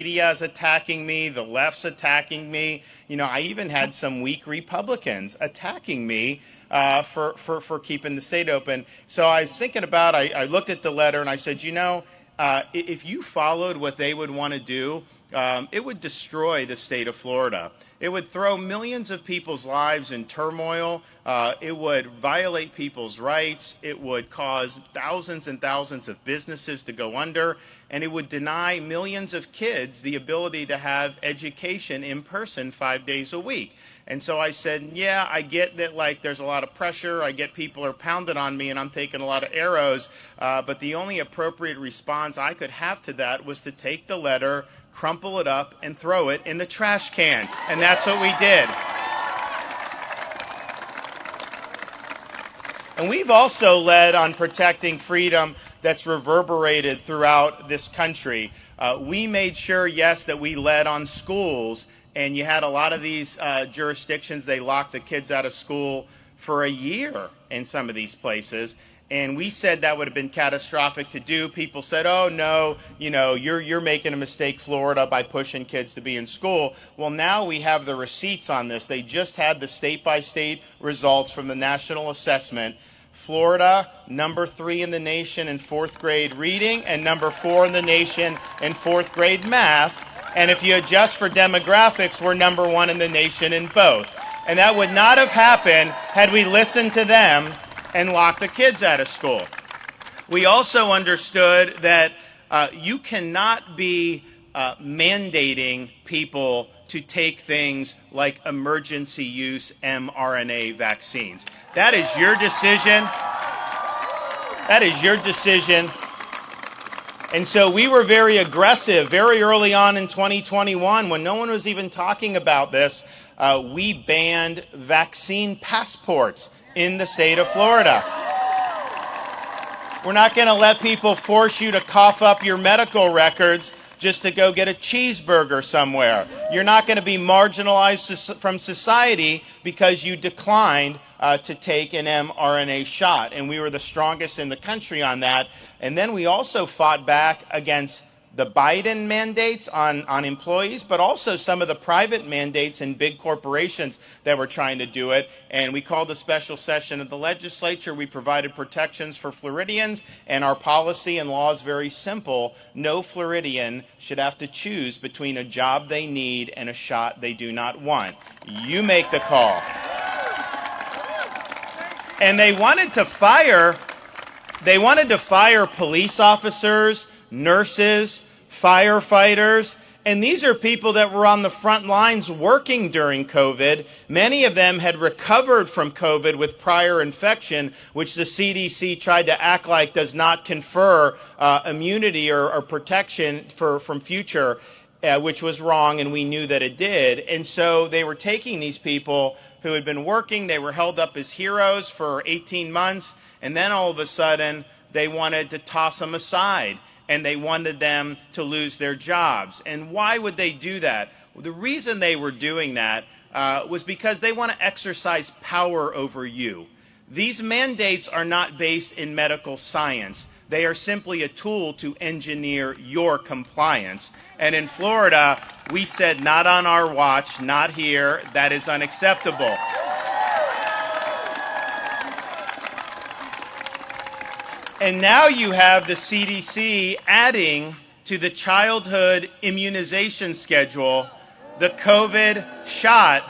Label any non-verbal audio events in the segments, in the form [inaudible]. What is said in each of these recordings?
media is attacking me, the left's attacking me. You know, I even had some weak Republicans attacking me uh, for, for, for keeping the state open. So I was thinking about, I, I looked at the letter and I said, you know, uh, if you followed what they would want to do, um, it would destroy the state of Florida. It would throw millions of people's lives in turmoil. Uh, it would violate people's rights. It would cause thousands and thousands of businesses to go under. And it would deny millions of kids the ability to have education in person five days a week. And so I said, yeah, I get that like there's a lot of pressure. I get people are pounding on me and I'm taking a lot of arrows. Uh, but the only appropriate response I could have to that was to take the letter, crumple it up, and throw it in the trash can. And that's what we did. And we've also led on protecting freedom that's reverberated throughout this country. Uh, we made sure, yes, that we led on schools, and you had a lot of these uh, jurisdictions, they locked the kids out of school for a year in some of these places and we said that would have been catastrophic to do. People said, "Oh no, you know, you're you're making a mistake, Florida, by pushing kids to be in school." Well, now we have the receipts on this. They just had the state-by-state results from the national assessment. Florida, number three in the nation in fourth grade reading, and number four in the nation in fourth grade math. And if you adjust for demographics, we're number one in the nation in both. And that would not have happened had we listened to them and lock the kids out of school. We also understood that uh, you cannot be uh, mandating people to take things like emergency use mRNA vaccines. That is your decision. That is your decision. And so we were very aggressive very early on in 2021 when no one was even talking about this. Uh, we banned vaccine passports in the state of Florida. We're not going to let people force you to cough up your medical records just to go get a cheeseburger somewhere. You're not going to be marginalized from society because you declined uh, to take an mRNA shot. And we were the strongest in the country on that. And then we also fought back against the Biden mandates on, on employees, but also some of the private mandates in big corporations that were trying to do it. And we called a special session of the legislature. We provided protections for Floridians, and our policy and law is very simple. No Floridian should have to choose between a job they need and a shot they do not want. You make the call. And they wanted to fire, they wanted to fire police officers, nurses, firefighters, and these are people that were on the front lines working during COVID. Many of them had recovered from COVID with prior infection, which the CDC tried to act like does not confer uh, immunity or, or, protection for, from future, uh, which was wrong, and we knew that it did. And so they were taking these people who had been working, they were held up as heroes for 18 months, and then all of a sudden they wanted to toss them aside and they wanted them to lose their jobs. And why would they do that? Well, the reason they were doing that uh, was because they want to exercise power over you. These mandates are not based in medical science. They are simply a tool to engineer your compliance. And in Florida, we said, not on our watch, not here, that is unacceptable. And now you have the CDC adding to the childhood immunization schedule the COVID shot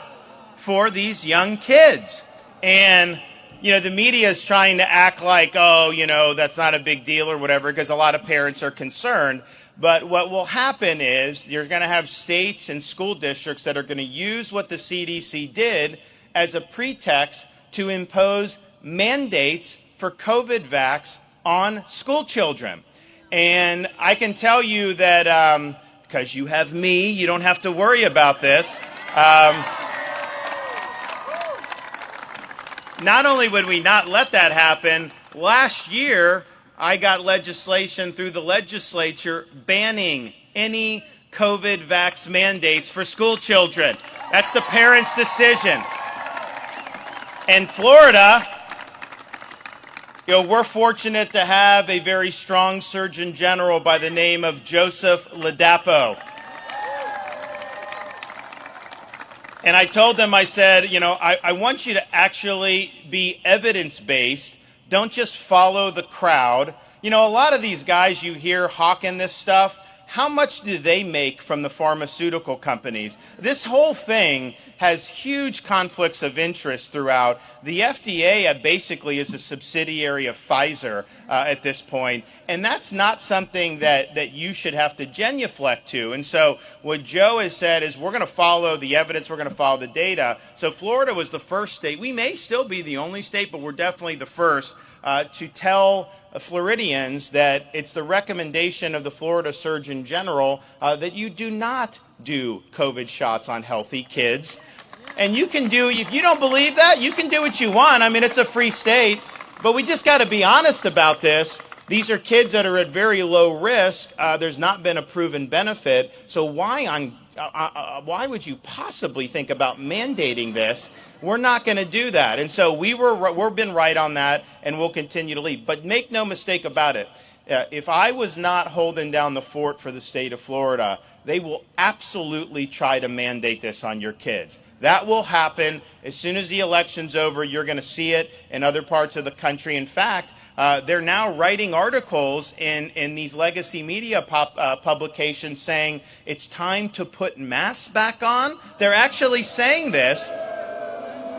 for these young kids. And, you know, the media is trying to act like, oh, you know, that's not a big deal or whatever, because a lot of parents are concerned. But what will happen is you're going to have states and school districts that are going to use what the CDC did as a pretext to impose mandates for COVID vax on school children. And I can tell you that um, because you have me, you don't have to worry about this. Um, not only would we not let that happen, last year I got legislation through the legislature banning any COVID vax mandates for school children. That's the parents' decision. And Florida you know, we're fortunate to have a very strong Surgeon General by the name of Joseph Ladapo. And I told them, I said, you know, I, I want you to actually be evidence based. Don't just follow the crowd. You know, a lot of these guys you hear hawking this stuff, how much do they make from the pharmaceutical companies? This whole thing has huge conflicts of interest throughout. The FDA basically is a subsidiary of Pfizer uh, at this point, and that's not something that, that you should have to genuflect to. And so what Joe has said is we're going to follow the evidence, we're going to follow the data. So Florida was the first state. We may still be the only state, but we're definitely the first uh, to tell Floridians that it's the recommendation of the Florida Surgeon General uh, that you do not do COVID shots on healthy kids. And you can do, if you don't believe that, you can do what you want. I mean, it's a free state. But we just got to be honest about this. These are kids that are at very low risk. Uh, there's not been a proven benefit. So why on uh, why would you possibly think about mandating this? We're not going to do that. And so we were, we've been right on that, and we'll continue to lead. But make no mistake about it. Uh, if I was not holding down the fort for the state of Florida, they will absolutely try to mandate this on your kids. That will happen as soon as the election's over. You're going to see it in other parts of the country. In fact, uh, they're now writing articles in, in these legacy media pop, uh, publications saying it's time to put masks back on. They're actually saying this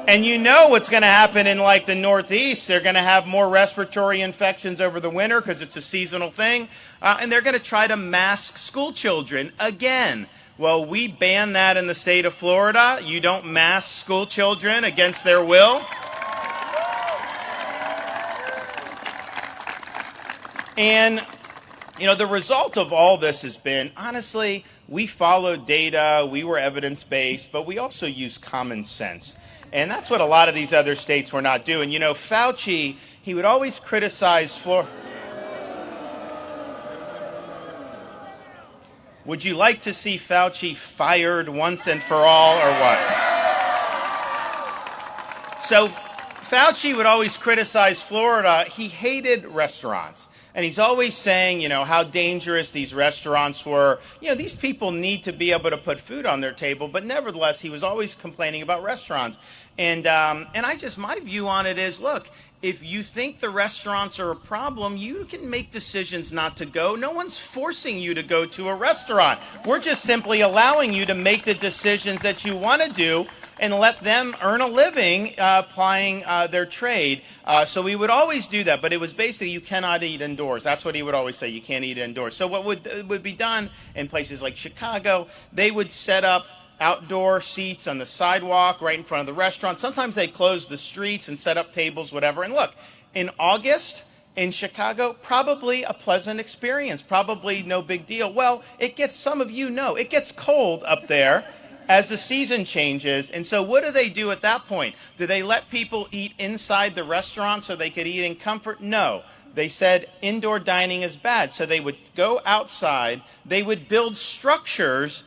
and you know what's going to happen in like the Northeast. They're going to have more respiratory infections over the winter because it's a seasonal thing. Uh, and they're going to try to mask school children again. Well, we ban that in the state of Florida. You don't mask school children against their will. And, you know, the result of all this has been, honestly, we followed data, we were evidence based, but we also used common sense. And that's what a lot of these other states were not doing. You know, Fauci, he would always criticize Florida. Would you like to see Fauci fired once and for all, or what? So, Fauci would always criticize Florida. He hated restaurants. And he's always saying, you know, how dangerous these restaurants were. You know, these people need to be able to put food on their table, but nevertheless, he was always complaining about restaurants. And, um, and I just, my view on it is look, if you think the restaurants are a problem, you can make decisions not to go. No one's forcing you to go to a restaurant. We're just simply allowing you to make the decisions that you want to do and let them earn a living uh, applying uh, their trade. Uh, so we would always do that, but it was basically you cannot eat indoors. That's what he would always say. You can't eat indoors. So what would would be done in places like Chicago? They would set up outdoor seats on the sidewalk right in front of the restaurant. Sometimes they close the streets and set up tables, whatever. And look, in August in Chicago, probably a pleasant experience, probably no big deal. Well, it gets, some of you know, it gets cold up there as the season changes. And so, what do they do at that point? Do they let people eat inside the restaurant so they could eat in comfort? No. They said indoor dining is bad. So, they would go outside, they would build structures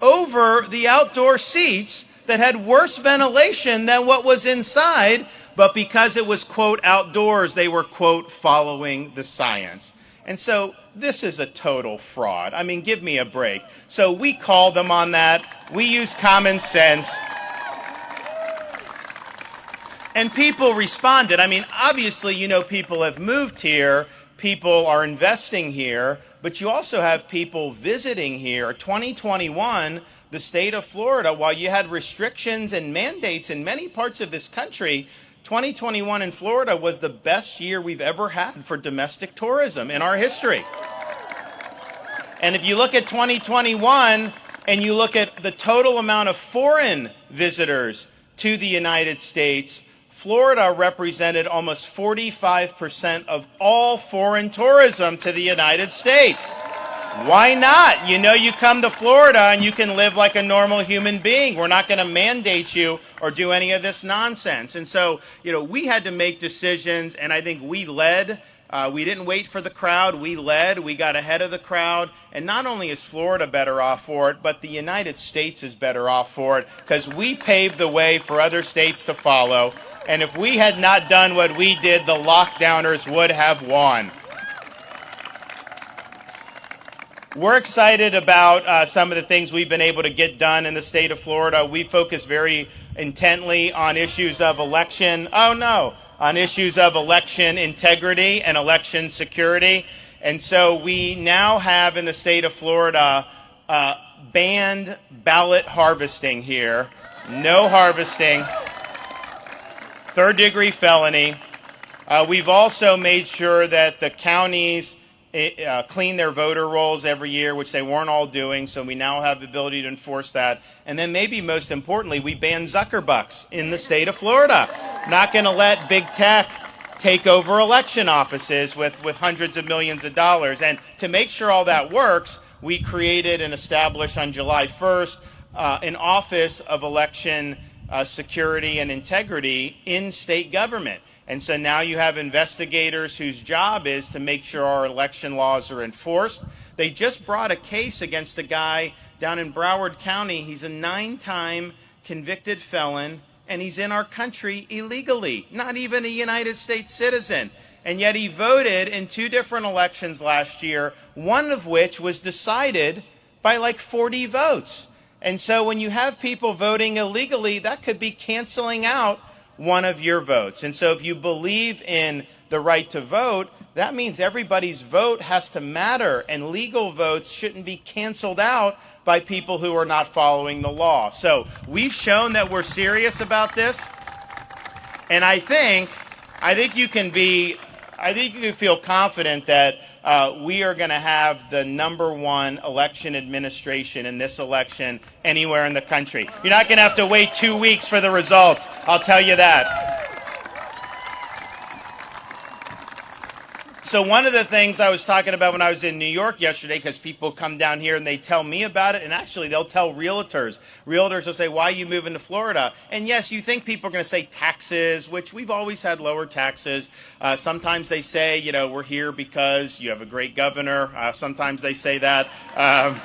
over the outdoor seats that had worse ventilation than what was inside, but because it was, quote, outdoors, they were, quote, following the science. And so this is a total fraud. I mean, give me a break. So we called them on that. We use common sense. And people responded. I mean, obviously, you know, people have moved here people are investing here, but you also have people visiting here. 2021, the state of Florida, while you had restrictions and mandates in many parts of this country, 2021 in Florida was the best year we've ever had for domestic tourism in our history. And if you look at 2021 and you look at the total amount of foreign visitors to the United States, Florida represented almost 45% of all foreign tourism to the United States. Why not? You know, you come to Florida and you can live like a normal human being. We're not going to mandate you or do any of this nonsense. And so, you know, we had to make decisions, and I think we led uh, we didn't wait for the crowd. We led. We got ahead of the crowd. And not only is Florida better off for it, but the United States is better off for it because we paved the way for other states to follow. And if we had not done what we did, the lockdowners would have won. We're excited about uh, some of the things we've been able to get done in the state of Florida. We focus very intently on issues of election. Oh no, on issues of election integrity and election security. And so we now have in the state of Florida uh, banned ballot harvesting here. No harvesting. Third degree felony. Uh, we've also made sure that the counties uh, clean their voter rolls every year, which they weren't all doing. So we now have the ability to enforce that. And then maybe most importantly, we ban Zuckerbucks in the state of Florida. Not going to let big tech take over election offices with, with hundreds of millions of dollars. And to make sure all that works, we created and established on July 1st uh, an Office of Election uh, Security and Integrity in state government. And so now you have investigators whose job is to make sure our election laws are enforced. They just brought a case against a guy down in Broward County. He's a nine time convicted felon, and he's in our country illegally, not even a United States citizen. And yet he voted in two different elections last year, one of which was decided by like 40 votes. And so when you have people voting illegally, that could be canceling out one of your votes. And so if you believe in the right to vote, that means everybody's vote has to matter, and legal votes shouldn't be canceled out by people who are not following the law. So we've shown that we're serious about this, and I think, I think you can be, I think you can feel confident that uh, we are going to have the number one election administration in this election anywhere in the country. You're not going to have to wait two weeks for the results. I'll tell you that. So one of the things I was talking about when I was in New York yesterday, because people come down here and they tell me about it, and actually they'll tell realtors. Realtors will say, why are you moving to Florida? And yes, you think people are going to say taxes, which we've always had lower taxes. Uh, sometimes they say, you know, we're here because you have a great governor. Uh, sometimes they say that. Um,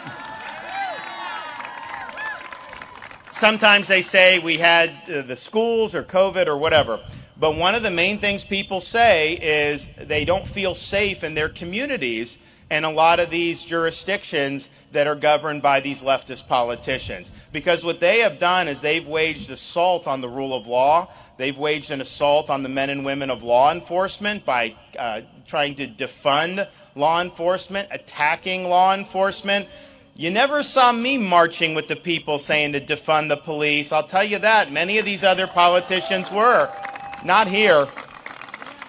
sometimes they say we had uh, the schools or COVID or whatever. But one of the main things people say is they don't feel safe in their communities and a lot of these jurisdictions that are governed by these leftist politicians. Because what they have done is they've waged assault on the rule of law. They've waged an assault on the men and women of law enforcement by uh, trying to defund law enforcement, attacking law enforcement. You never saw me marching with the people saying to defund the police. I'll tell you that. Many of these other politicians were not here.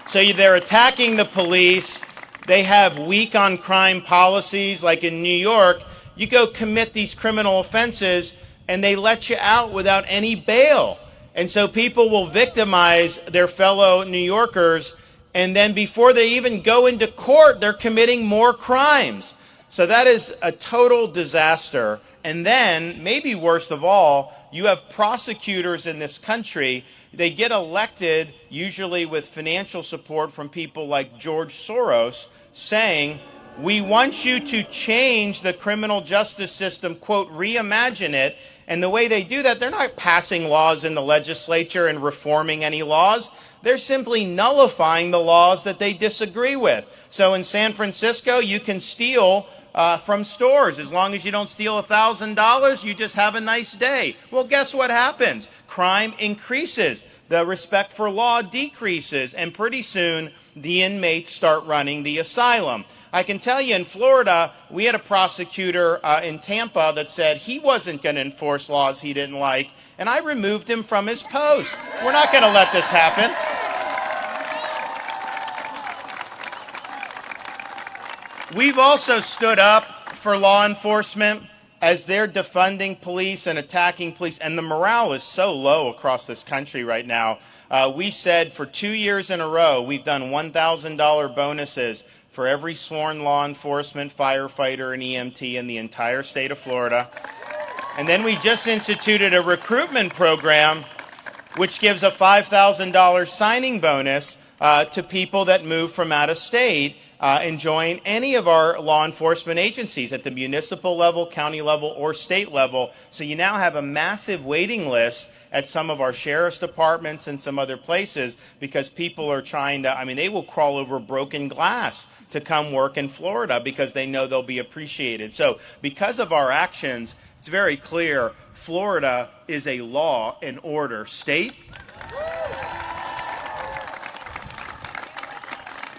So they're attacking the police. They have weak on crime policies, like in New York. You go commit these criminal offenses, and they let you out without any bail. And so people will victimize their fellow New Yorkers, and then before they even go into court, they're committing more crimes. So that is a total disaster. And then, maybe worst of all, you have prosecutors in this country. They get elected usually with financial support from people like George Soros saying, we want you to change the criminal justice system, quote, reimagine it. And the way they do that, they're not passing laws in the legislature and reforming any laws. They're simply nullifying the laws that they disagree with. So in San Francisco, you can steal uh, from stores. As long as you don't steal $1,000, you just have a nice day. Well, guess what happens? Crime increases. The respect for law decreases. And pretty soon, the inmates start running the asylum. I can tell you in Florida, we had a prosecutor uh, in Tampa that said he wasn't going to enforce laws he didn't like, and I removed him from his post. We're not going to let this happen. We've also stood up for law enforcement as they're defunding police and attacking police, and the morale is so low across this country right now. Uh, we said for two years in a row, we've done $1,000 bonuses for every sworn law enforcement, firefighter, and EMT in the entire state of Florida. And then we just instituted a recruitment program which gives a $5,000 signing bonus uh, to people that move from out of state uh, and join any of our law enforcement agencies at the municipal level, county level, or state level. So you now have a massive waiting list at some of our sheriff's departments and some other places because people are trying to, I mean, they will crawl over broken glass to come work in Florida because they know they'll be appreciated. So because of our actions, it's very clear Florida is a law and order state.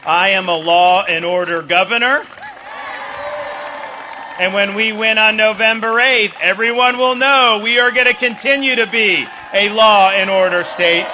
I am a law and order governor. And when we win on November 8th, everyone will know we are going to continue to be a law and order state.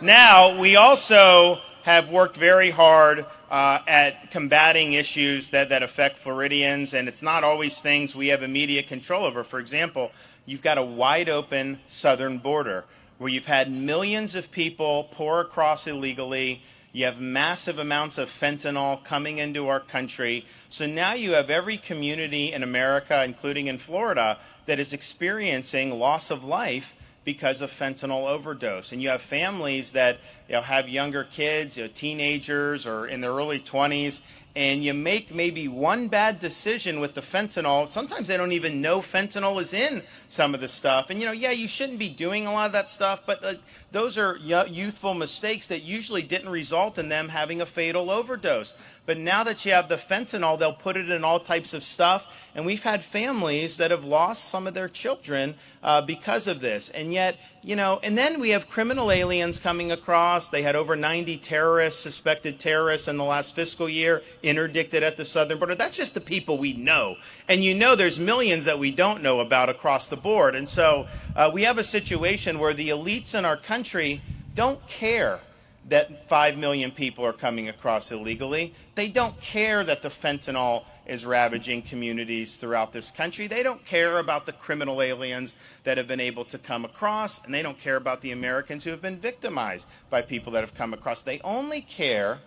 Now, we also have worked very hard uh, at combating issues that, that affect Floridians, and it's not always things we have immediate control over. For example, you've got a wide open southern border where you've had millions of people pour across illegally. You have massive amounts of fentanyl coming into our country. So now you have every community in America, including in Florida, that is experiencing loss of life because of fentanyl overdose. And you have families that you know, have younger kids, you know, teenagers or in their early 20s, and you make maybe one bad decision with the fentanyl. Sometimes they don't even know fentanyl is in some of the stuff. And you know, yeah, you shouldn't be doing a lot of that stuff, but uh, those are youthful mistakes that usually didn't result in them having a fatal overdose. But now that you have the fentanyl, they'll put it in all types of stuff. And we've had families that have lost some of their children uh, because of this. And yet, you know, and then we have criminal aliens coming across. They had over 90 terrorists, suspected terrorists in the last fiscal year, interdicted at the southern border. That's just the people we know. And you know there's millions that we don't know about across the board. And so uh, we have a situation where the elites in our country don't care that 5 million people are coming across illegally. They don't care that the fentanyl is ravaging communities throughout this country. They don't care about the criminal aliens that have been able to come across, and they don't care about the Americans who have been victimized by people that have come across. They only care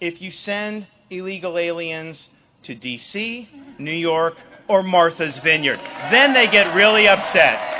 if you send illegal aliens to D.C., New York, or Martha's Vineyard. Then they get really upset.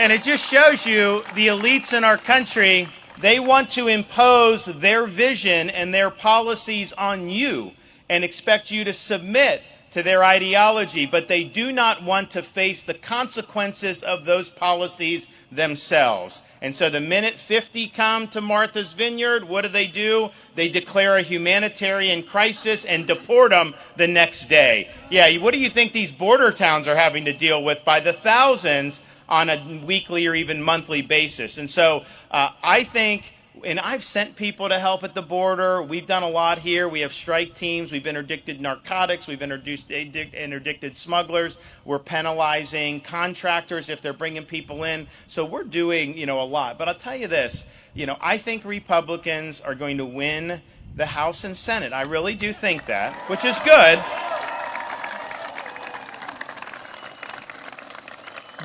And it just shows you the elites in our country, they want to impose their vision and their policies on you and expect you to submit to their ideology, but they do not want to face the consequences of those policies themselves. And so the minute 50 come to Martha's Vineyard, what do they do? They declare a humanitarian crisis and deport them the next day. Yeah, what do you think these border towns are having to deal with by the thousands on a weekly or even monthly basis. And so uh, I think, and I've sent people to help at the border. We've done a lot here. We have strike teams. We've interdicted narcotics. We've introduced interdicted smugglers. We're penalizing contractors if they're bringing people in. So we're doing, you know, a lot. But I'll tell you this, you know, I think Republicans are going to win the House and Senate. I really do think that, which is good.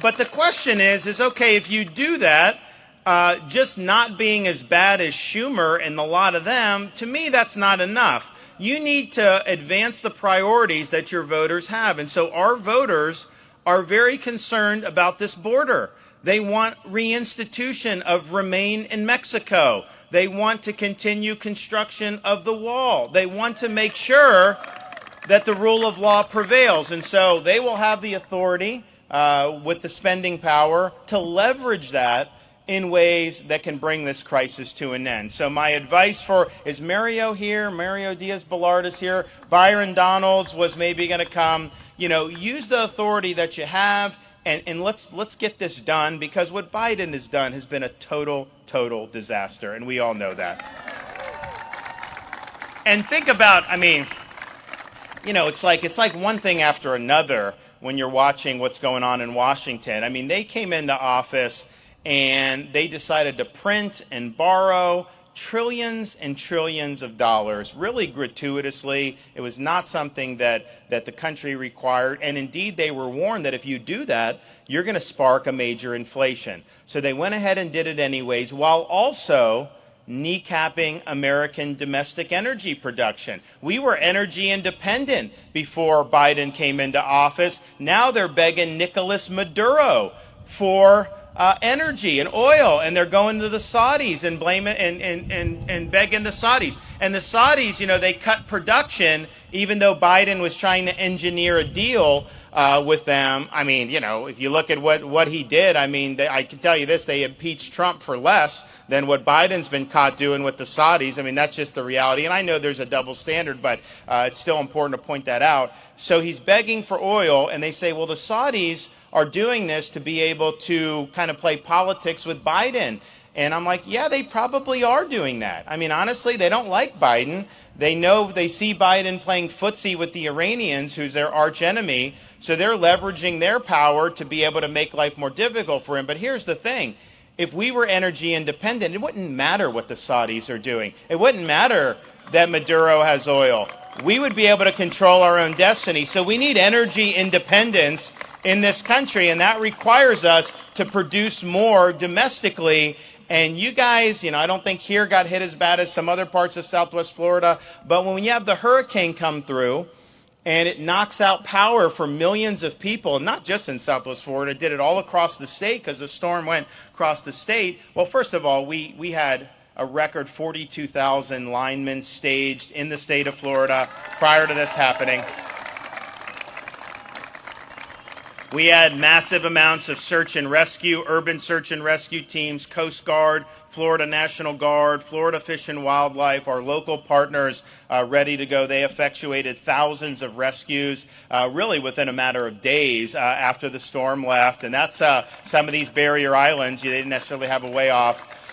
But the question is, is okay, if you do that, uh, just not being as bad as Schumer and a lot of them, to me, that's not enough. You need to advance the priorities that your voters have. And so our voters are very concerned about this border. They want reinstitution of remain in Mexico. They want to continue construction of the wall. They want to make sure that the rule of law prevails. And so they will have the authority uh, with the spending power to leverage that in ways that can bring this crisis to an end. So my advice for, is Mario here? Mario Diaz-Balart is here. Byron Donalds was maybe going to come. You know, use the authority that you have and, and let's, let's get this done because what Biden has done has been a total, total disaster. And we all know that. And think about, I mean, you know, it's like, it's like one thing after another when you're watching what's going on in Washington. I mean, they came into office and they decided to print and borrow trillions and trillions of dollars, really gratuitously. It was not something that, that the country required. And indeed, they were warned that if you do that, you're going to spark a major inflation. So they went ahead and did it anyways, while also kneecapping American domestic energy production. We were energy independent before Biden came into office. Now they're begging Nicolas Maduro for uh, energy and oil, and they're going to the Saudis and blaming and, and, and, and begging the Saudis. And the Saudis, you know, they cut production even though Biden was trying to engineer a deal uh, with them. I mean, you know, if you look at what, what he did, I mean, they, I can tell you this: they impeached Trump for less than what Biden's been caught doing with the Saudis. I mean, that's just the reality. And I know there's a double standard, but uh, it's still important to point that out. So he's begging for oil, and they say, well, the Saudis are doing this to be able to kind of play politics with Biden. And I'm like, yeah, they probably are doing that. I mean, honestly, they don't like Biden. They know they see Biden playing footsie with the Iranians, who's their arch enemy. So they're leveraging their power to be able to make life more difficult for him. But here's the thing if we were energy independent, it wouldn't matter what the Saudis are doing. It wouldn't matter that Maduro has oil. We would be able to control our own destiny. So we need energy independence in this country, and that requires us to produce more domestically. And you guys, you know, I don't think here got hit as bad as some other parts of Southwest Florida, but when you have the hurricane come through, and it knocks out power for millions of people, not just in Southwest Florida, did it all across the state because the storm went across the state. Well, first of all, we, we had a record 42,000 linemen staged in the state of Florida prior to this happening. We had massive amounts of search and rescue, urban search and rescue teams, Coast Guard, Florida National Guard, Florida Fish and Wildlife, our local partners uh, ready to go. They effectuated thousands of rescues uh, really within a matter of days uh, after the storm left. And that's uh, some of these barrier islands. You didn't necessarily have a way off.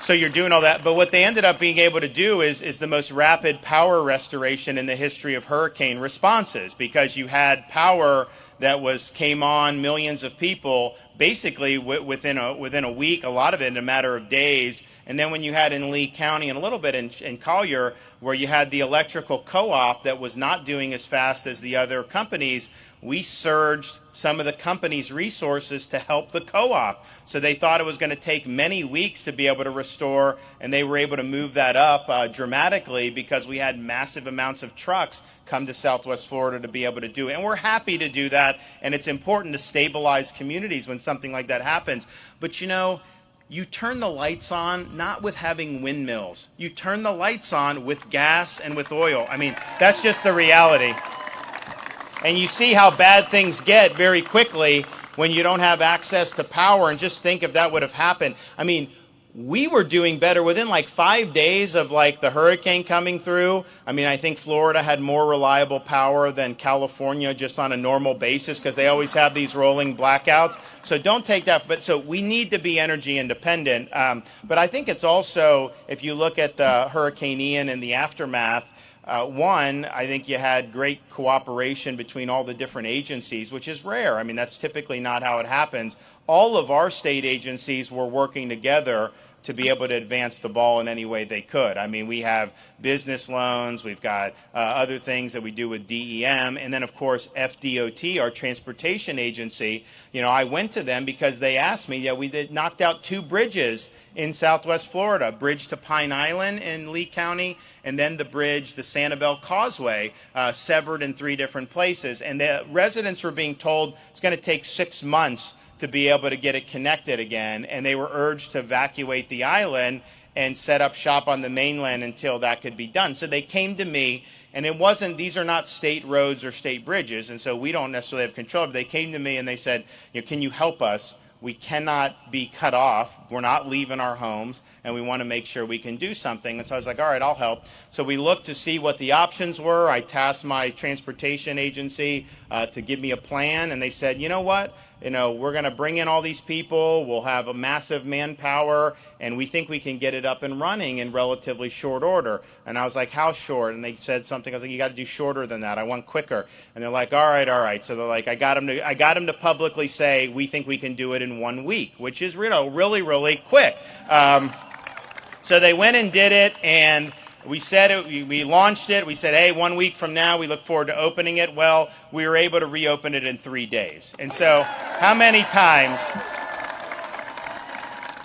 So you're doing all that. But what they ended up being able to do is, is the most rapid power restoration in the history of hurricane responses because you had power that was came on millions of people basically within a within a week, a lot of it in a matter of days. And then when you had in Lee County and a little bit in, in Collier, where you had the electrical co-op that was not doing as fast as the other companies, we surged some of the company's resources to help the co-op. So they thought it was going to take many weeks to be able to restore, and they were able to move that up uh, dramatically because we had massive amounts of trucks come to Southwest Florida to be able to do it. And we're happy to do that, and it's important to stabilize communities when something like that happens. But you know, you turn the lights on not with having windmills. You turn the lights on with gas and with oil. I mean, that's just the reality. And you see how bad things get very quickly when you don't have access to power. And just think if that would have happened. I mean, we were doing better within like five days of like the hurricane coming through. I mean, I think Florida had more reliable power than California just on a normal basis because they always have these rolling blackouts. So don't take that. But so we need to be energy independent. Um, but I think it's also, if you look at the Hurricane Ian and the aftermath, uh, one, I think you had great cooperation between all the different agencies, which is rare. I mean, that's typically not how it happens. All of our state agencies were working together to be able to advance the ball in any way they could. I mean, we have business loans, we've got uh, other things that we do with DEM, and then, of course, FDOT, our transportation agency. You know, I went to them because they asked me, yeah, we did, knocked out two bridges in southwest Florida bridge to Pine Island in Lee County, and then the bridge, the Sanibel Causeway, uh, severed in three different places. And the residents were being told it's going to take six months to be able to get it connected again. And they were urged to evacuate the island and set up shop on the mainland until that could be done. So they came to me, and it wasn't, these are not state roads or state bridges, and so we don't necessarily have control. But they came to me and they said, you know, Can you help us? we cannot be cut off. We're not leaving our homes, and we want to make sure we can do something. And so I was like, all right, I'll help. So we looked to see what the options were. I tasked my transportation agency uh, to give me a plan, and they said, you know what? You know, we're going to bring in all these people. We'll have a massive manpower, and we think we can get it up and running in relatively short order. And I was like, how short? And they said something. I was like, you got to do shorter than that. I want quicker. And they're like, all right, all right. So they're like, I got them to, I got them to publicly say we think we can do it in one week, which is, you know, really, really quick. Um, so they went and did it, and we said it, we launched it. We said, hey, one week from now, we look forward to opening it. Well, we were able to reopen it in three days. And so, how many times?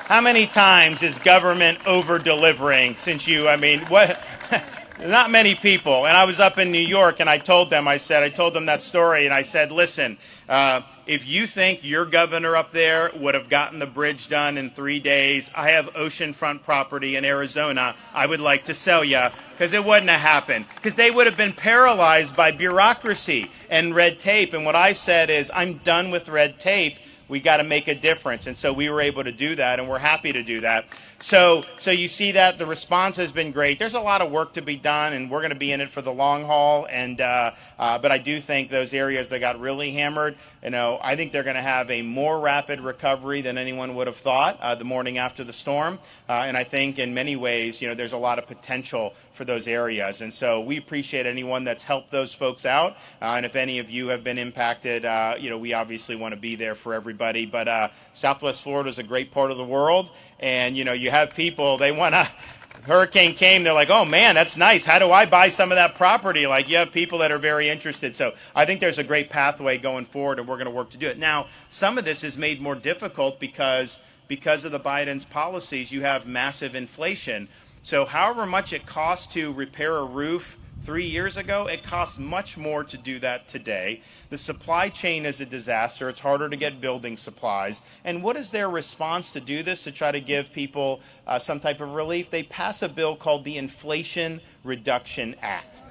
how many times is government over delivering since you, I mean, what? [laughs] not many people. And I was up in New York and I told them, I said, I told them that story and I said, listen, uh, if you think your governor up there would have gotten the bridge done in three days, I have oceanfront property in Arizona I would like to sell you because it wouldn't have happened. Because they would have been paralyzed by bureaucracy and red tape. And what I said is, I'm done with red tape we got to make a difference. And so we were able to do that, and we're happy to do that. So, so you see that the response has been great. There's a lot of work to be done, and we're going to be in it for the long haul. And uh, uh, but I do think those areas that got really hammered, you know, I think they're going to have a more rapid recovery than anyone would have thought uh, the morning after the storm. Uh, and I think in many ways, you know, there's a lot of potential for those areas. And so we appreciate anyone that's helped those folks out. Uh, and if any of you have been impacted, uh, you know, we obviously want to be there for everybody. But uh, Southwest Florida is a great part of the world, and you know, you have people they want to [laughs] hurricane came, they're like, oh man, that's nice. How do I buy some of that property? Like, you have people that are very interested. So I think there's a great pathway going forward, and we're going to work to do it. Now, some of this is made more difficult because because of the Biden's policies, you have massive inflation. So, however much it costs to repair a roof three years ago, it costs much more to do that today. The supply chain is a disaster. It's harder to get building supplies. And what is their response to do this, to try to give people uh, some type of relief? They pass a bill called the Inflation Reduction Act.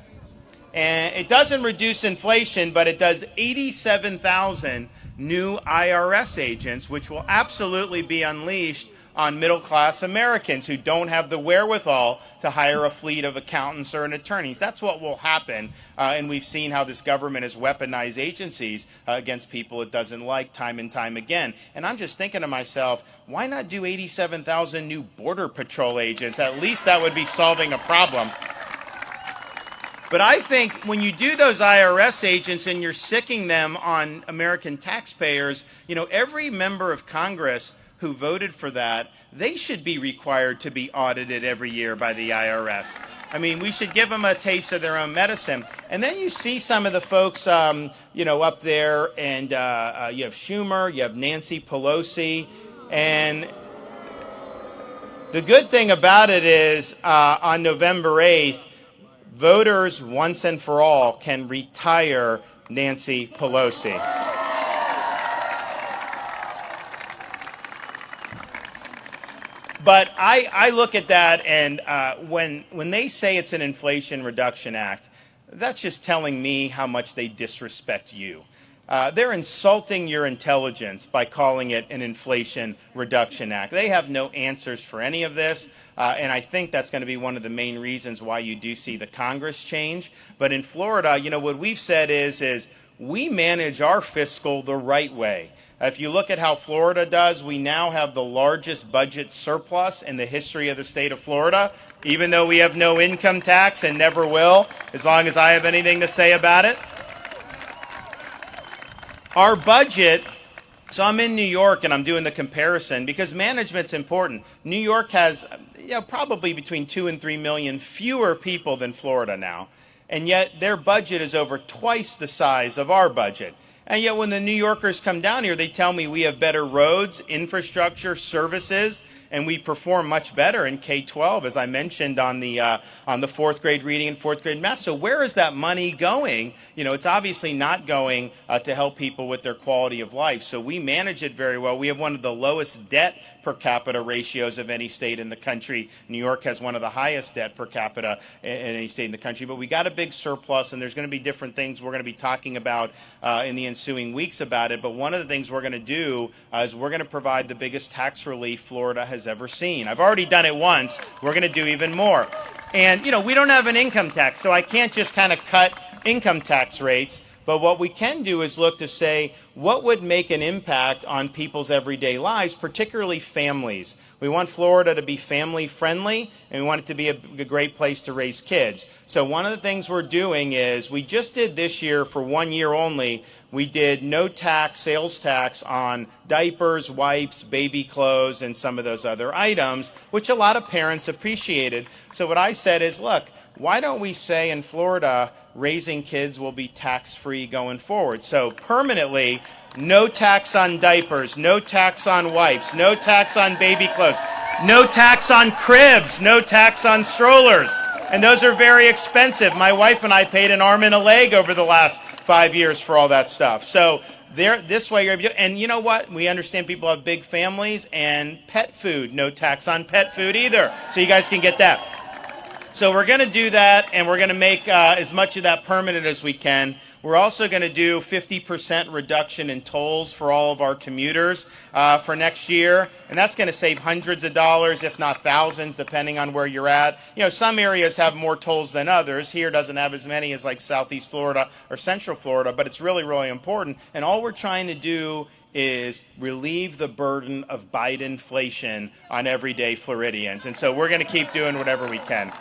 And it doesn't reduce inflation, but it does 87,000 new IRS agents, which will absolutely be unleashed on middle class Americans who don't have the wherewithal to hire a fleet of accountants or attorneys. That's what will happen. Uh, and we've seen how this government has weaponized agencies uh, against people it doesn't like time and time again. And I'm just thinking to myself, why not do 87,000 new Border Patrol agents? At least that would be solving a problem. But I think when you do those IRS agents and you're sicking them on American taxpayers, you know, every member of Congress who voted for that, they should be required to be audited every year by the IRS. I mean, we should give them a taste of their own medicine. And then you see some of the folks, um, you know, up there, and uh, uh, you have Schumer, you have Nancy Pelosi, and the good thing about it is uh, on November 8th, voters once and for all can retire Nancy Pelosi. But I, I look at that, and uh, when, when they say it's an Inflation Reduction Act, that's just telling me how much they disrespect you. Uh, they're insulting your intelligence by calling it an Inflation Reduction Act. They have no answers for any of this, uh, and I think that's going to be one of the main reasons why you do see the Congress change. But in Florida, you know, what we've said is, is we manage our fiscal the right way. If you look at how Florida does, we now have the largest budget surplus in the history of the state of Florida, even though we have no income tax and never will, as long as I have anything to say about it. Our budget, so I'm in New York and I'm doing the comparison because management's important. New York has you know, probably between two and three million fewer people than Florida now, and yet their budget is over twice the size of our budget. And yet, when the New Yorkers come down here, they tell me we have better roads, infrastructure, services, and we perform much better in K-12, as I mentioned on the uh, on the fourth grade reading and fourth grade math. So, where is that money going? You know, it's obviously not going uh, to help people with their quality of life. So, we manage it very well. We have one of the lowest debt per capita ratios of any state in the country. New York has one of the highest debt per capita in, in any state in the country. But we got a big surplus, and there's going to be different things we're going to be talking about uh, in the ensuing weeks about it. But one of the things we're going to do uh, is we're going to provide the biggest tax relief Florida has ever seen. I've already done it once. We're going to do even more. And, you know, we don't have an income tax, so I can't just kind of cut income tax rates. But what we can do is look to say what would make an impact on people's everyday lives, particularly families. We want Florida to be family friendly and we want it to be a, a, great place to raise kids. So one of the things we're doing is we just did this year for one year only, we did no tax, sales tax on diapers, wipes, baby clothes, and some of those other items, which a lot of parents appreciated. So what I said is, look, why don't we say in Florida, raising kids will be tax free going forward? So, permanently, no tax on diapers, no tax on wipes, no tax on baby clothes, no tax on cribs, no tax on strollers. And those are very expensive. My wife and I paid an arm and a leg over the last five years for all that stuff. So there, this way you're and you know what? We understand people have big families and pet food, no tax on pet food either. So you guys can get that. So we're going to do that, and we're going to make uh, as much of that permanent as we can. We're also going to do 50% reduction in tolls for all of our commuters uh, for next year, and that's going to save hundreds of dollars, if not thousands, depending on where you're at. You know, some areas have more tolls than others. Here doesn't have as many as like Southeast Florida or Central Florida, but it's really, really important. And all we're trying to do is relieve the burden of Biden inflation on everyday Floridians. And so we're going to keep doing whatever we can.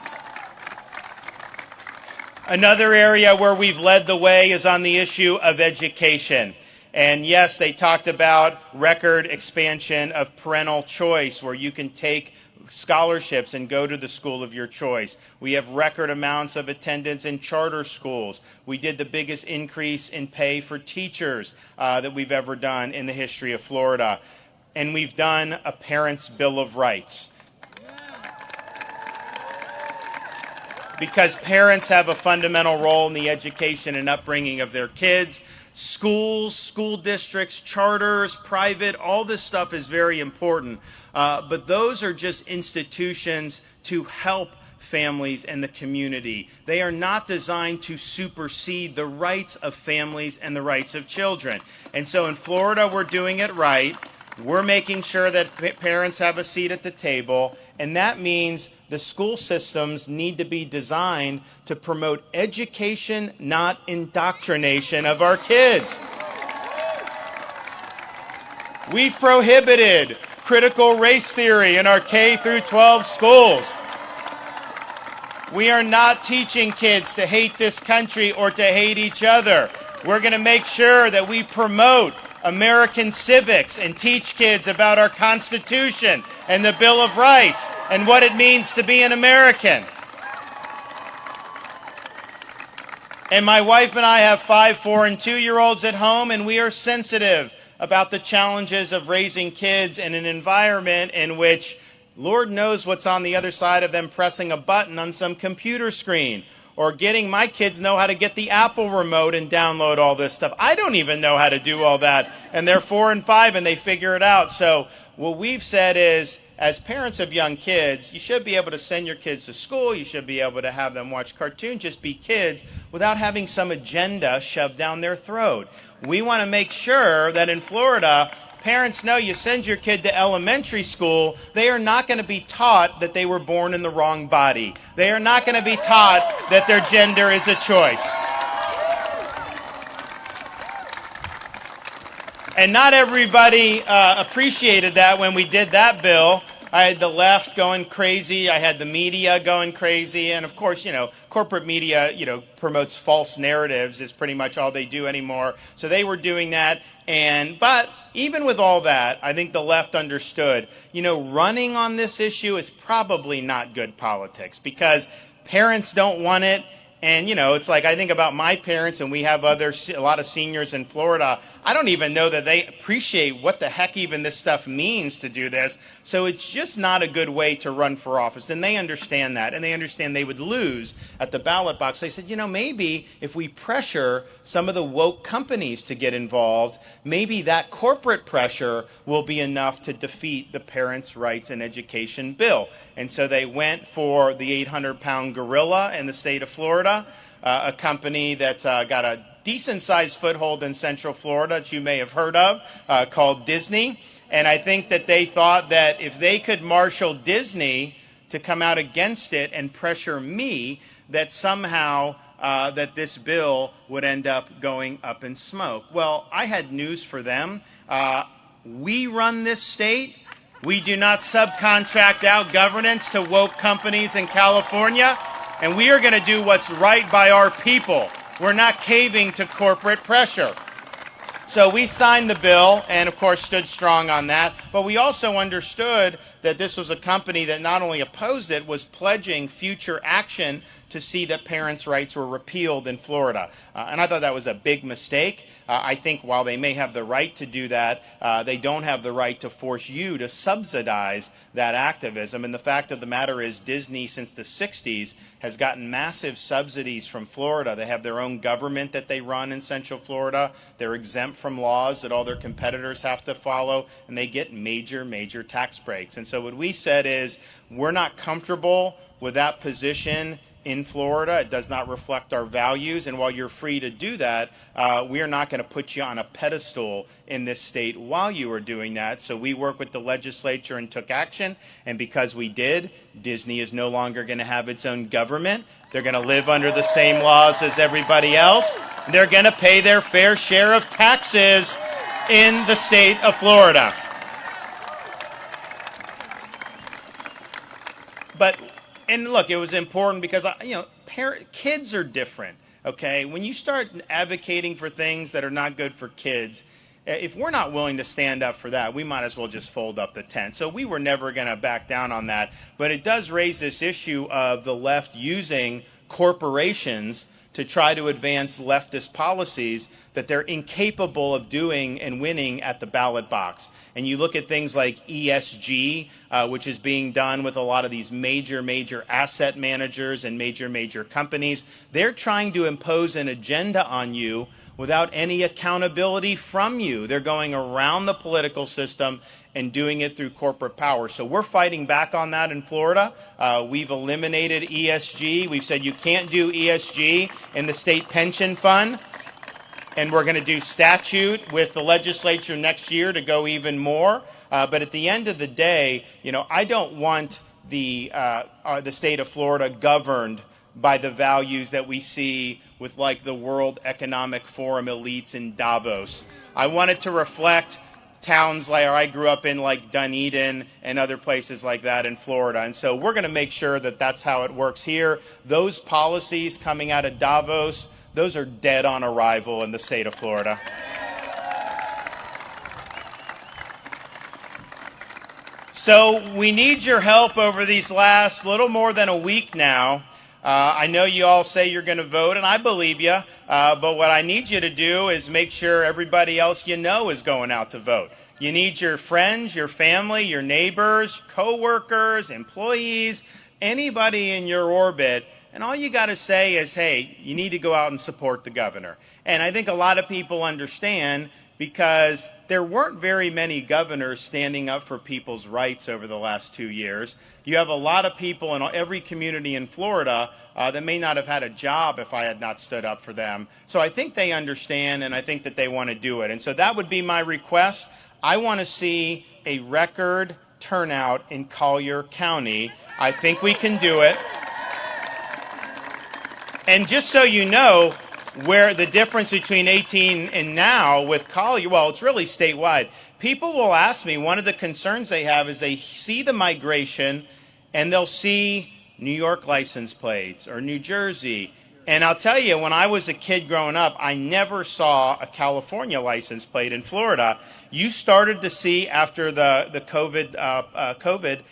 Another area where we've led the way is on the issue of education. And yes, they talked about record expansion of parental choice, where you can take scholarships and go to the school of your choice. We have record amounts of attendance in charter schools. We did the biggest increase in pay for teachers uh, that we've ever done in the history of Florida. And we've done a Parents' Bill of Rights. Because parents have a fundamental role in the education and upbringing of their kids. Schools, school districts, charters, private, all this stuff is very important. Uh, but those are just institutions to help families and the community. They are not designed to supersede the rights of families and the rights of children. And so in Florida, we're doing it right. We're making sure that parents have a seat at the table, and that means the school systems need to be designed to promote education, not indoctrination of our kids. We've prohibited critical race theory in our K through 12 schools. We are not teaching kids to hate this country or to hate each other. We're going to make sure that we promote American civics and teach kids about our Constitution and the Bill of Rights and what it means to be an American. And my wife and I have five, four, and two year olds at home, and we are sensitive about the challenges of raising kids in an environment in which Lord knows what's on the other side of them pressing a button on some computer screen or getting my kids know how to get the Apple remote and download all this stuff. I don't even know how to do all that. And they're four and five and they figure it out. So what we've said is, as parents of young kids, you should be able to send your kids to school. You should be able to have them watch cartoons, just be kids without having some agenda shoved down their throat. We want to make sure that in Florida, parents know you send your kid to elementary school, they are not going to be taught that they were born in the wrong body. They are not going to be taught that their gender is a choice. And not everybody uh, appreciated that when we did that bill. I had the left going crazy. I had the media going crazy. And of course, you know, corporate media, you know, promotes false narratives is pretty much all they do anymore. So they were doing that. And, but even with all that, I think the left understood, you know, running on this issue is probably not good politics because parents don't want it and you know, it's like I think about my parents, and we have other a lot of seniors in Florida. I don't even know that they appreciate what the heck even this stuff means to do this. So it's just not a good way to run for office. And they understand that, and they understand they would lose at the ballot box. They said, you know, maybe if we pressure some of the woke companies to get involved, maybe that corporate pressure will be enough to defeat the Parents' Rights and Education bill. And so they went for the 800 pound gorilla in the state of Florida, uh, a company that's uh, got a decent sized foothold in Central Florida that you may have heard of uh, called Disney. And I think that they thought that if they could marshal Disney to come out against it and pressure me, that somehow uh, that this bill would end up going up in smoke. Well, I had news for them. Uh, we run this state. We do not subcontract out governance to woke companies in California, and we are going to do what's right by our people. We're not caving to corporate pressure. So we signed the bill and, of course, stood strong on that. But we also understood that this was a company that not only opposed it, was pledging future action to see that parents' rights were repealed in Florida. Uh, and I thought that was a big mistake. Uh, I think while they may have the right to do that, uh, they don't have the right to force you to subsidize that activism. And the fact of the matter is, Disney, since the 60s, has gotten massive subsidies from Florida. They have their own government that they run in Central Florida. They're exempt from laws that all their competitors have to follow, and they get major, major tax breaks. And so what we said is, we're not comfortable with that position in Florida. It does not reflect our values. And while you're free to do that, uh, we are not going to put you on a pedestal in this state while you are doing that. So we worked with the legislature and took action. And because we did, Disney is no longer going to have its own government. They're going to live under the same laws as everybody else. They're going to pay their fair share of taxes in the state of Florida. But and look, it was important because I, you know, parent, kids are different. Okay, when you start advocating for things that are not good for kids, if we're not willing to stand up for that, we might as well just fold up the tent. So we were never going to back down on that. But it does raise this issue of the left using corporations to try to advance leftist policies that they're incapable of doing and winning at the ballot box. And you look at things like ESG, uh, which is being done with a lot of these major, major asset managers and major, major companies. They're trying to impose an agenda on you without any accountability from you. They're going around the political system and doing it through corporate power. So we're fighting back on that in Florida. Uh, we've eliminated ESG. We've said you can't do ESG in the state pension fund. And we're going to do statute with the legislature next year to go even more. Uh, but at the end of the day, you know, I don't want the, uh, uh the state of Florida governed by the values that we see with like the World Economic Forum elites in Davos. I want it to reflect towns like I grew up in, like Dunedin and other places like that in Florida. And so we're going to make sure that that's how it works here. Those policies coming out of Davos, those are dead on arrival in the state of Florida. So we need your help over these last little more than a week now uh, I know you all say you're going to vote, and I believe you, uh, but what I need you to do is make sure everybody else you know is going out to vote. You need your friends, your family, your neighbors, coworkers, employees, anybody in your orbit, and all you got to say is, hey, you need to go out and support the governor. And I think a lot of people understand because there weren't very many governors standing up for people's rights over the last two years. You have a lot of people in every community in Florida uh, that may not have had a job if I had not stood up for them. So I think they understand and I think that they want to do it. And so that would be my request. I want to see a record turnout in Collier County. I think we can do it. And just so you know, where the difference between 18 and now with Collier, well, it's really statewide. People will ask me, one of the concerns they have is they see the migration and they'll see New York license plates or New Jersey. And I'll tell you, when I was a kid growing up, I never saw a California license plate in Florida. You started to see after the, the COVID, uh, uh, COVID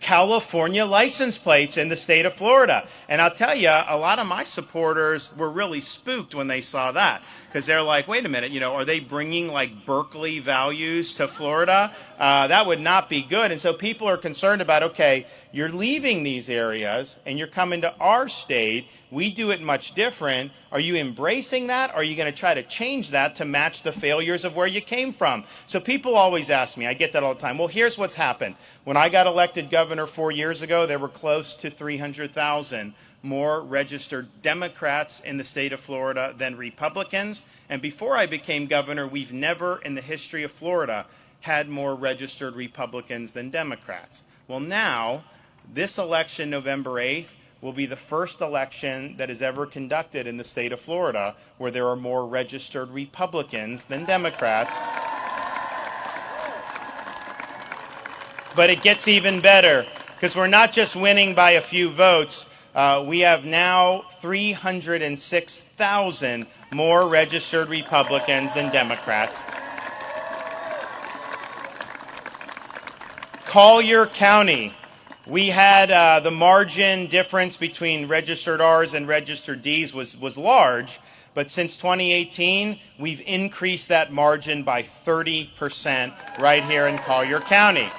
California license plates in the state of Florida. And I'll tell you, a lot of my supporters were really spooked when they saw that because they're like, wait a minute, you know, are they bringing like Berkeley values to Florida? Uh, that would not be good. And so people are concerned about, okay, you're leaving these areas and you're coming to our state. We do it much different. Are you embracing that? Or are you going to try to change that to match the failures of where you came from? So people always ask me, I get that all the time. Well, here's what's happened. When I got elected governor four years ago, there were close to 300,000 more registered Democrats in the state of Florida than Republicans. And before I became governor, we've never in the history of Florida had more registered Republicans than Democrats. Well, now, this election, November 8th, will be the first election that is ever conducted in the state of Florida where there are more registered Republicans than Democrats. But it gets even better because we're not just winning by a few votes, uh, we have now 306,000 more registered Republicans than Democrats. Collier County we had uh, the margin difference between registered R's and registered D's was, was large, but since 2018, we've increased that margin by 30% right here in Collier County.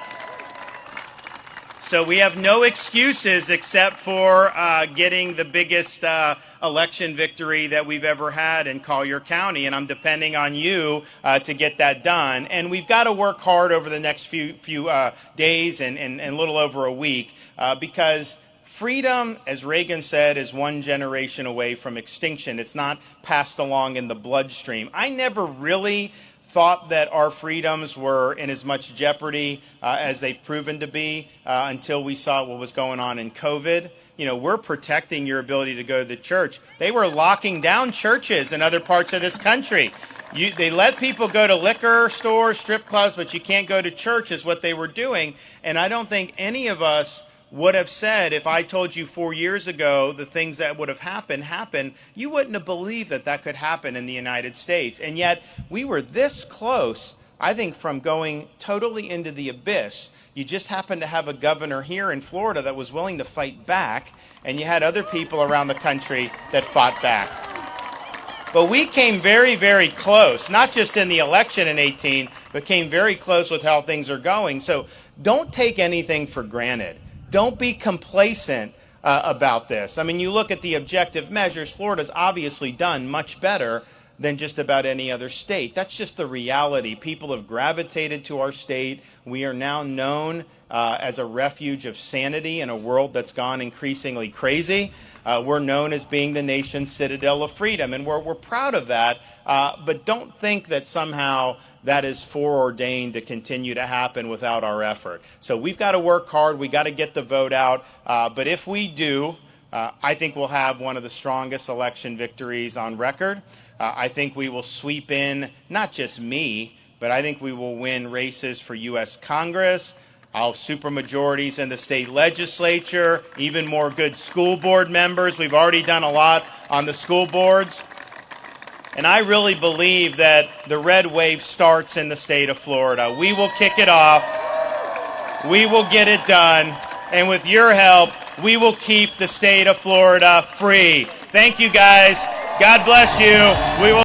So we have no excuses except for uh, getting the biggest uh, election victory that we've ever had in Collier County, and I'm depending on you uh, to get that done. And we've got to work hard over the next few few uh, days and, and, and a little over a week uh, because freedom, as Reagan said, is one generation away from extinction. It's not passed along in the bloodstream. I never really thought that our freedoms were in as much jeopardy uh, as they've proven to be uh, until we saw what was going on in COVID. You know, we're protecting your ability to go to the church. They were locking down churches in other parts of this country. You, they let people go to liquor stores, strip clubs, but you can't go to church, is what they were doing. And I don't think any of us would have said if I told you four years ago the things that would have happened happened, you wouldn't have believed that that could happen in the United States. And yet we were this close, I think, from going totally into the abyss. You just happened to have a governor here in Florida that was willing to fight back, and you had other people around the country that fought back. But we came very, very close, not just in the election in 18, but came very close with how things are going. So don't take anything for granted. Don't be complacent uh, about this. I mean, you look at the objective measures, Florida's obviously done much better than just about any other state. That's just the reality. People have gravitated to our state. We are now known uh, as a refuge of sanity in a world that's gone increasingly crazy. Uh, we're known as being the nation's citadel of freedom, and we're, we're proud of that. Uh, but don't think that somehow that is foreordained to continue to happen without our effort. So we've got to work hard. We've got to get the vote out. Uh, but if we do, uh, I think we'll have one of the strongest election victories on record. Uh, I think we will sweep in not just me, but I think we will win races for U.S. Congress, I'll supermajorities in the state legislature, even more good school board members. We've already done a lot on the school boards. And I really believe that the red wave starts in the state of Florida. We will kick it off. We will get it done. And with your help, we will keep the state of Florida free. Thank you guys. God bless you. We will